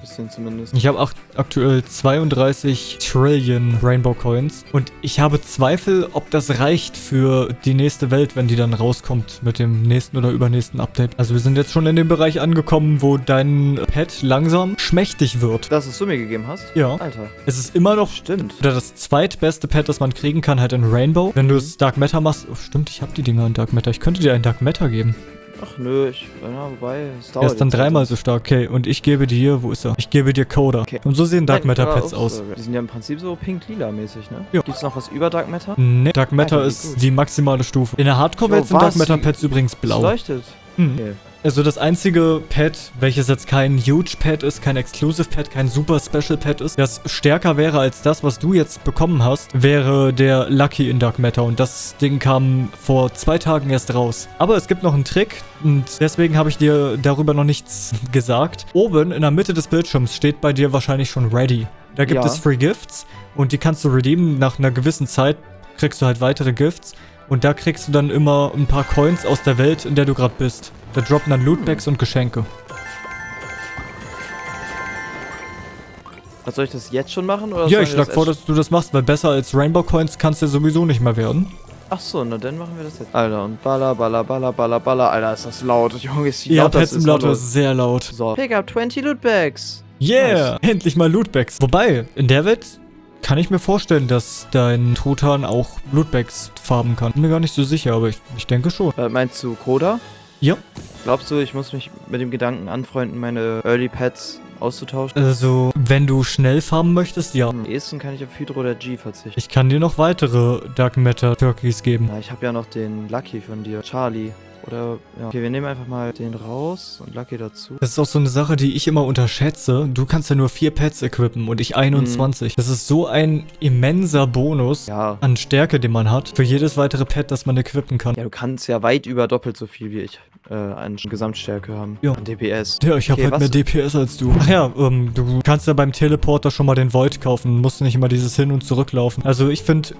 Bisschen zumindest. Ich habe aktuell 32 Trillion Rainbow Coins und ich habe Zweifel, ob das reicht für die nächste Welt, wenn die dann rauskommt mit dem nächsten oder übernächsten Update. Also wir sind jetzt schon in dem Bereich angekommen, wo dein Pet langsam schmächtig wird. Das, was du mir gegeben hast? Ja. Alter. Es ist immer noch Stimmt. oder das zweitbeste Pet, das man kriegen kann, halt in Rainbow. Wenn du es Dark Matter machst, oh, stimmt, ich habe die Dinger in Dark Matter. Ich könnte dir einen Dark Matter geben. Ach nö, ich. Ja, wobei, es dauert. Er ist dann dreimal halt. so stark. Okay, und ich gebe dir, wo ist er? Ich gebe dir Coda. Okay. Und so sehen Dark Nein, Matter Pets aus. so. Die sind ja im Prinzip so pink-lila-mäßig, ne? Ja. Gibt's noch was über Dark Matter? Ne, Dark Matter wie ist gut. die maximale Stufe. In der Hardcore-Welt sind Dark? Matter Pets übrigens Es blau. leuchtet. Hm. Okay. Also das einzige Pet, welches jetzt kein Huge Pet ist, kein Exclusive Pet, kein Super Special Pet ist, das stärker wäre als das, was du jetzt bekommen hast, wäre der Lucky in Dark Matter. Und das Ding kam vor zwei Tagen erst raus. Aber es gibt noch einen Trick und deswegen habe ich dir darüber noch nichts gesagt. Oben in der Mitte des Bildschirms steht bei dir wahrscheinlich schon Ready. Da gibt Ja. es Free Gifts und die kannst du redeemen. Nach einer gewissen Zeit kriegst du halt weitere Gifts. Und da kriegst du dann immer ein paar Coins aus der Welt, in der du gerade bist. Da droppen dann Lootbags und Geschenke. Was soll ich das jetzt schon machen? Oder ja, ich wir schlag das vor, dass du das machst, weil besser als Rainbow Coins kannst du sowieso nicht mehr werden. Ach so, na dann machen wir das jetzt. Alter, und baller, baller, baller, baller, baller. Alter, ist das laut. Junge, ist wie Ja, laut Pet das ist. Sehr laut. So. Pick up 20 Lootbags. Yeah! Endlich mal Lootbags. Wobei, in der Welt kann ich mir vorstellen, dass dein Truthahn auch Lootbags farben kann. Bin mir gar nicht so sicher, aber ich, ich denke schon. Äh, meinst du Koda? Ja. Glaubst du, ich muss mich mit dem Gedanken anfreunden, meine Early Pets auszutauschen? Also, wenn du schnell farmen möchtest, ja. Am ehesten kann ich auf Hydro oder G verzichten. Ich kann dir noch weitere Dark Matter Turkeys geben. Na, ich habe ja noch den Lucky von dir. Charlie. Oder, ja. Okay, wir nehmen einfach mal den raus und Lucky dazu. Das ist auch so eine Sache, die ich immer unterschätze. Du kannst ja nur vier Pets equippen und ich 21. Das ist so ein immenser Bonus Ja. an Stärke, den man hat, für jedes weitere Pet, das man equippen kann. Ja, du kannst ja weit über doppelt so viel wie ich äh, an Gesamtstärke haben. Ja. An DPS. Ja, ich habe Okay, halt was- mehr DPS als du. Ach ja, ähm, du kannst ja beim Teleporter schon mal den Void kaufen. Musst nicht immer dieses Hin- und Zurücklaufen. Also ich finde.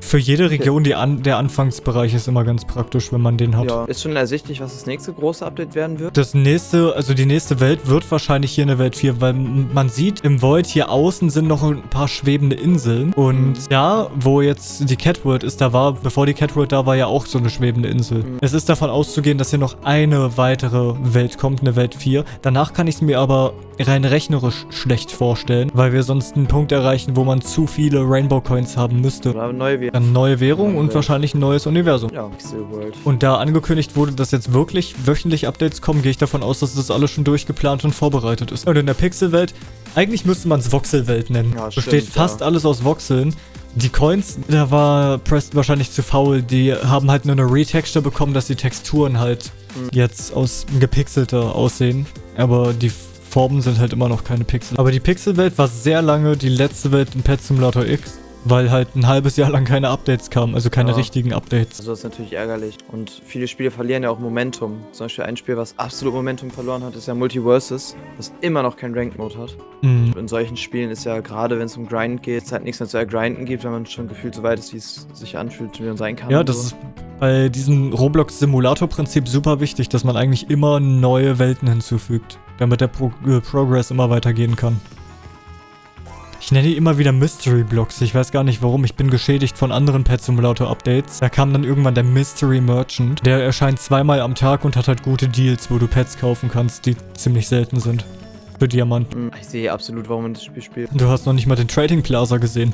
Für jede Region die an der Anfangsbereich ist immer ganz praktisch, wenn man den hat. Ja. Ist schon ersichtlich, was das nächste große Update werden wird? Das nächste, also die nächste Welt wird wahrscheinlich hier eine Welt 4, weil man sieht im Void hier außen sind noch ein paar schwebende Inseln. Und Mhm. da, wo jetzt die Catworld ist, da war, bevor die Catworld da war, ja auch so eine schwebende Insel. Mhm. Es ist davon auszugehen, dass hier noch eine weitere Welt kommt, eine Welt 4. Danach kann ich es mir aber rein rechnerisch schlecht vorstellen, weil wir sonst einen Punkt erreichen, wo man zu viele Rainbow Coins haben müsste. Oder neue Eine neue Währung und wahrscheinlich ein neues Universum. Ja. Und da angekündigt wurde, dass jetzt wirklich wöchentlich Updates kommen, gehe ich davon aus, dass das alles schon durchgeplant und vorbereitet ist. Und in der Pixelwelt, eigentlich müsste man es Voxelwelt nennen. Ja, Besteht stimmt, fast ja. alles aus Voxeln. Die Coins, da war Preston wahrscheinlich zu faul. Die haben halt nur eine Retexture bekommen, dass die Texturen halt Hm. jetzt aus gepixelter aussehen. Aber die Formen sind halt immer noch keine Pixel. Aber die Pixelwelt war sehr lange die letzte Welt in Pet Simulator X, weil halt ein halbes Jahr lang keine Updates kamen, also keine Ja. richtigen Updates. Also das ist natürlich ärgerlich. Und viele Spiele verlieren ja auch Momentum. Zum Beispiel ein Spiel, was absolut Momentum verloren hat, ist ja Multiverses, was immer noch keinen Ranked Mode hat. Mhm. In solchen Spielen ist ja gerade, wenn es um Grind geht, es halt nichts mehr zu ergrinden gibt, wenn man schon gefühlt so weit ist, wie es sich anfühlt, wie man sein kann. Ja, das so. ist bei diesem Roblox-Simulator-Prinzip super wichtig, dass man eigentlich immer neue Welten hinzufügt, damit der Pro äh, Progress immer weitergehen kann. Ich nenne die immer wieder Mystery Blocks. Ich weiß gar nicht warum. Ich bin geschädigt von anderen Pet Simulator Updates. Da kam dann irgendwann der Mystery Merchant. Der erscheint zweimal am Tag und hat halt gute Deals, wo du Pets kaufen kannst, die ziemlich selten sind. Für Diamanten. Hm, Ich sehe absolut, warum man das Spiel spielt. Du hast noch nicht mal den Trading Plaza gesehen.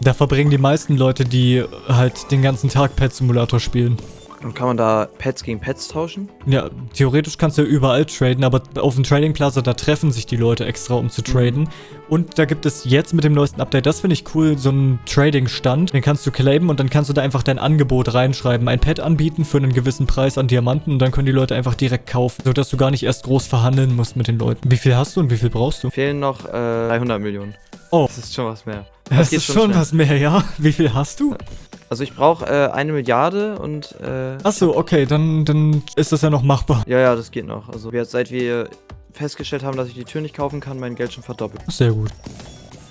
Da verbringen die meisten Leute, die halt den ganzen Tag Pet Simulator spielen. Und kann man da Pets gegen Pets tauschen? Ja, theoretisch kannst du ja überall traden, aber auf dem Trading Plaza, da treffen sich die Leute extra, um zu traden. Und da gibt es jetzt mit dem neuesten Update, das finde ich cool, so einen Trading-Stand. Den kannst du claimen und dann kannst du da einfach dein Angebot reinschreiben. Ein Pet anbieten für einen gewissen Preis an Diamanten und dann können die Leute einfach direkt kaufen, sodass du gar nicht erst groß verhandeln musst mit den Leuten. Wie viel hast du und wie viel brauchst du? Fehlen noch äh, 300 Millionen. Oh. Das ist schon was mehr. Das, geht ist schon schon was mehr, ja? Wie viel hast du? Also ich brauche äh, eine Milliarde und äh, Achso, okay, dann, dann ist das ja noch machbar. ja, ja, das geht noch. Also wir, seit wir festgestellt haben, dass ich die Tür nicht kaufen kann, mein Geld schon verdoppelt. Sehr gut.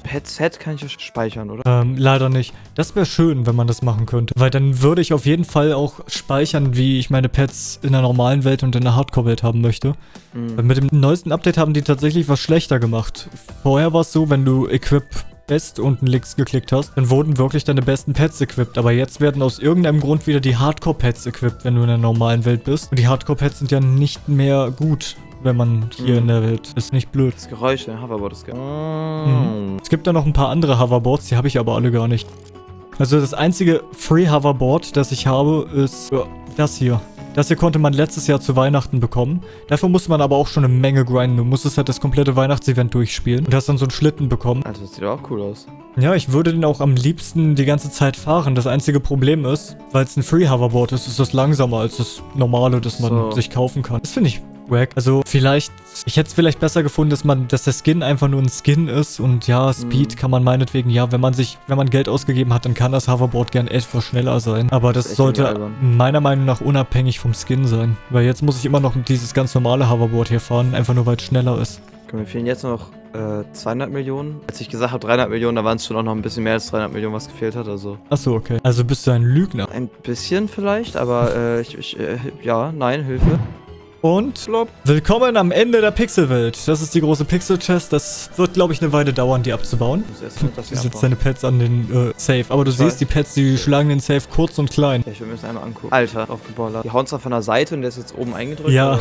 Pet-Set kann ich ja speichern, oder? Ähm, leider nicht. Das wäre schön, wenn man das machen könnte. Weil dann würde ich auf jeden Fall auch speichern, wie ich meine Pets in der normalen Welt und in der Hardcore-Welt haben möchte. Mhm. Weil mit dem neuesten Update haben die tatsächlich was schlechter gemacht. Vorher war es so, wenn du Equip Best unten links geklickt hast, dann wurden wirklich deine besten Pets equipped. Aber jetzt werden aus irgendeinem Grund wieder die Hardcore-Pets equipped, wenn du in der normalen Welt bist. Und die Hardcore-Pets sind ja nicht mehr gut, wenn man hier Mhm. in der Welt ist. Nicht blöd. Das Geräusch, der Hoverboard ist geil. Mhm. Es gibt da noch ein paar andere Hoverboards, die habe ich aber alle gar nicht. Also das einzige Free Hoverboard, das ich habe, ist das hier. Das hier konnte man letztes Jahr zu Weihnachten bekommen. Dafür musste man aber auch schon eine Menge grinden. Du musstest halt das komplette Weihnachtsevent durchspielen und hast dann so einen Schlitten bekommen. Alter, das sieht auch cool aus. Ja, ich würde den auch am liebsten die ganze Zeit fahren. Das einzige Problem ist, weil es ein Free Hoverboard ist, ist das langsamer als das normale, das man So. sich kaufen kann. Das finde ich wack. Also vielleicht, ich hätte es vielleicht besser gefunden, dass man, dass der Skin einfach nur ein Skin ist und ja, Speed Mhm. kann man meinetwegen, ja, wenn man sich, wenn man Geld ausgegeben hat, dann kann das Hoverboard gern etwas schneller sein. Aber Das das, sollte meiner Meinung nach unabhängig vom Skin sein. Weil jetzt muss ich immer noch dieses ganz normale Hoverboard hier fahren, einfach nur weil es schneller ist. Guck, Mir fehlen jetzt noch äh, 200 Millionen. Als ich gesagt habe 300 Millionen, da waren es schon auch noch ein bisschen mehr als 300 Millionen, was gefehlt hat. Also Achso, okay. Also bist du ein Lügner. ein bisschen vielleicht, aber äh, ich, ich äh, ja, nein, Hilfe. Und Flop. Willkommen am Ende der Pixelwelt. Das ist die große Pixel-Chest. Das wird, glaube ich, eine Weile dauern, die abzubauen. Du setzt abbauen. deine Pets an den äh, Safe. Aber du Ich siehst, weiß. die Pets, die schlagen den Safe kurz und klein. Ja, ich will mir das einmal angucken. Alter, aufgeballert. Die hauen zwar von der Seite und der ist jetzt oben eingedrückt. Ja.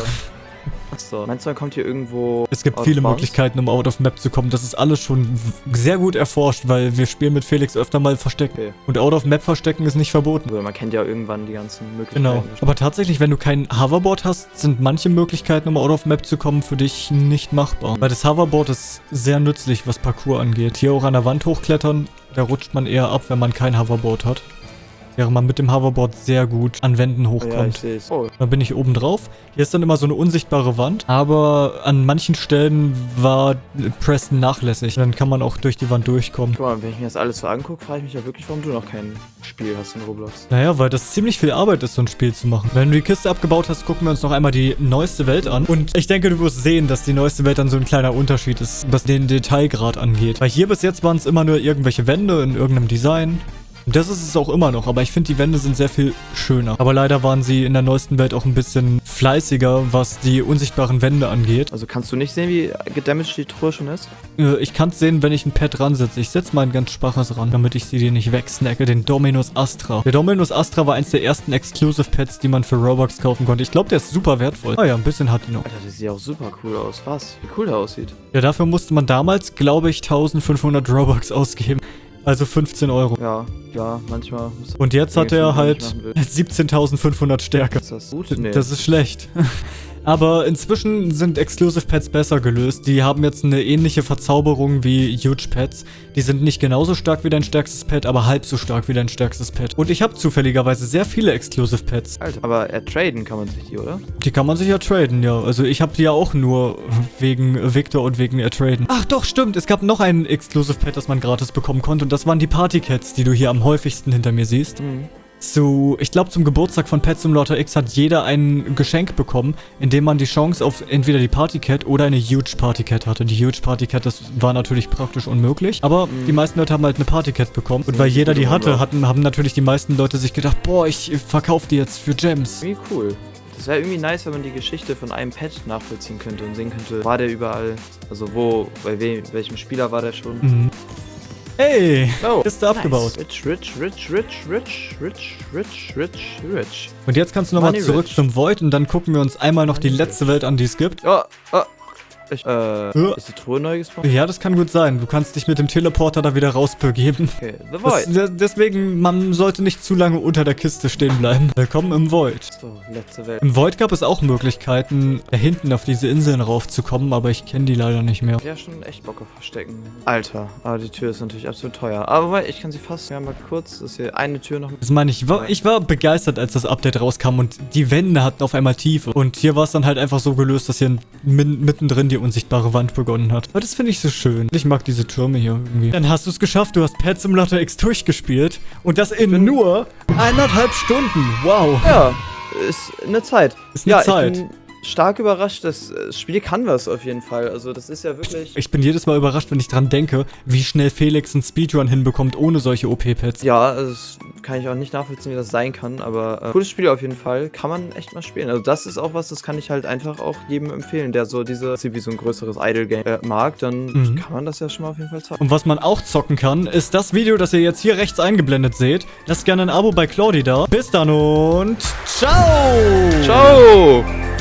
Achso. Meinst du, man kommt hier irgendwo. Es gibt viele bounds? Möglichkeiten, um out of Map zu kommen. Das ist alles schon sehr gut erforscht, weil wir spielen mit Felix öfter mal Verstecken. Okay. Und out of Map verstecken ist nicht verboten. Oder man kennt ja irgendwann die ganzen Möglichkeiten. Genau. Aber tatsächlich, wenn du kein Hoverboard hast, sind manche Möglichkeiten, um out of Map zu kommen, für dich nicht machbar. Weil das Hoverboard ist sehr nützlich, was Parkour angeht. Hier auch an der Wand hochklettern, da rutscht man eher ab, wenn man kein Hoverboard hat. Während man mit dem Hoverboard sehr gut an Wänden Ja, ich hochkommt. sehe es. Oh, Dann bin ich oben drauf. Hier ist dann immer so eine unsichtbare Wand. Aber an manchen Stellen war Preston nachlässig. Dann kann man auch durch die Wand durchkommen. guck mal, wenn ich mir das alles so angucke, frage ich mich ja wirklich, warum du noch kein Spiel hast in Roblox. Naja, weil das ziemlich viel Arbeit ist, so ein Spiel zu machen. Wenn du die Kiste abgebaut hast, gucken wir uns noch einmal die neueste Welt an. Und ich denke, du wirst sehen, dass die neueste Welt dann so ein kleiner Unterschied ist, was den Detailgrad angeht. Weil hier bis jetzt waren es immer nur irgendwelche Wände in irgendeinem Design. Das ist es auch immer noch, aber ich finde, die Wände sind sehr viel schöner. Aber leider waren sie in der neuesten Welt auch ein bisschen fleißiger, was die unsichtbaren Wände angeht. Also kannst du nicht sehen, wie gedamaged die Truhe schon ist? Äh, Ich kann es sehen, wenn ich ein Pad ransetze. Ich setze mal ein ganz schwaches ran, damit ich sie dir nicht wegsnacke. Den Dominus Astra. Der Dominus Astra war eins der ersten Exclusive Pads, die man für Robux kaufen konnte. Ich glaube, der ist super wertvoll. Ah ja, ein bisschen hat die noch. Alter, das sieht auch super cool aus. Was? Wie cool der aussieht. Ja, dafür musste man damals, glaube ich, 1500 Robux ausgeben. Also 15 Euro. Ja, ja, manchmal muss Und jetzt hat er halt nicht machen will. 17.500 Stärke. Ist das gut? Nee. Das ist schlecht. Aber inzwischen sind Exclusive Pets besser gelöst. Die haben jetzt eine ähnliche Verzauberung wie Huge Pets. Die sind nicht genauso stark wie dein stärkstes Pet, aber halb so stark wie dein stärkstes Pet. Und ich habe zufälligerweise sehr viele Exclusive Pets. Alter, aber ertraden kann man sich die, oder? Die kann man sich ja traden, ja. Also ich habe die ja auch nur wegen Victor und wegen Ertraden. Ach doch, stimmt. Es gab noch ein Exclusive Pet, das man gratis bekommen konnte. Und das waren die Party Cats, die du hier am häufigsten hinter mir siehst. Mhm. Zu, ich glaube, zum Geburtstag von Pet Simulator X hat jeder ein Geschenk bekommen, in dem man die Chance auf entweder die Party Cat oder eine Huge Party Cat hatte. Die Huge Party Cat, das war natürlich praktisch unmöglich, aber Mhm. die meisten Leute haben halt eine Party Cat bekommen. Und weil ist jeder die immer hatte, hatten, haben natürlich die meisten Leute sich gedacht, boah, ich verkaufe die jetzt für Gems. Irgendwie cool. Das wäre irgendwie nice, wenn man die Geschichte von einem Pet nachvollziehen könnte und sehen könnte, war der überall, also wo, bei wem, welchem Spieler war der schon. Mhm. Hey, Oh, Kiste abgebaut. Rich, rich, rich, rich, rich, rich, rich, rich, rich. Und jetzt kannst du nochmal zurück rich. zum Void und dann gucken wir uns einmal noch die Money letzte Welt an, die es gibt. Oh, oh. Ich, äh, Ja. ist die Truhe neu gespawnt? Ja, das kann gut sein. Du kannst dich mit dem Teleporter da wieder rausbegeben. Okay, The Das, Void. de- deswegen, man sollte nicht zu lange unter der Kiste stehen bleiben. Willkommen im Void. So, letzte Welt. Im Void gab es auch Möglichkeiten, da hinten auf diese Inseln raufzukommen, aber ich kenne die leider nicht mehr. Ja, schon echt Bock auf Verstecken. Alter, aber die Tür ist natürlich absolut teuer. Aber ich kann sie fast, ja mal kurz, das ist hier eine Tür noch. Das meine ich, ich war, ich war begeistert, als das Update rauskam und die Wände hatten auf einmal Tiefe. Und hier war es dann halt einfach so gelöst, dass hier mittendrin die unsichtbare Wand begonnen hat. Aber das finde ich so schön. Ich mag diese Türme hier irgendwie. Dann hast du es geschafft, du hast Pet Simulator X durchgespielt und das in nur eineinhalb Stunden. Wow. Ja, ist eine Zeit. Ist eine ja, Zeit. Stark überrascht. Das äh, Spiel kann was auf jeden Fall. Also das ist ja wirklich... Ich bin jedes Mal überrascht, wenn ich dran denke, wie schnell Felix einen Speedrun hinbekommt ohne solche OP-Pads. Ja, also das kann ich auch nicht nachvollziehen, wie das sein kann, aber äh, cooles Spiel auf jeden Fall. Kann man echt mal spielen. Also das ist auch was, das kann ich halt einfach auch jedem empfehlen, der so diese, wie so ein größeres Idle-Game äh, mag, dann Mhm. kann man das ja schon mal auf jeden Fall zocken. Und was man auch zocken kann, ist das Video, das ihr jetzt hier rechts eingeblendet seht. Lasst gerne ein Abo bei Claudi da. Bis dann und ciao! Ciao!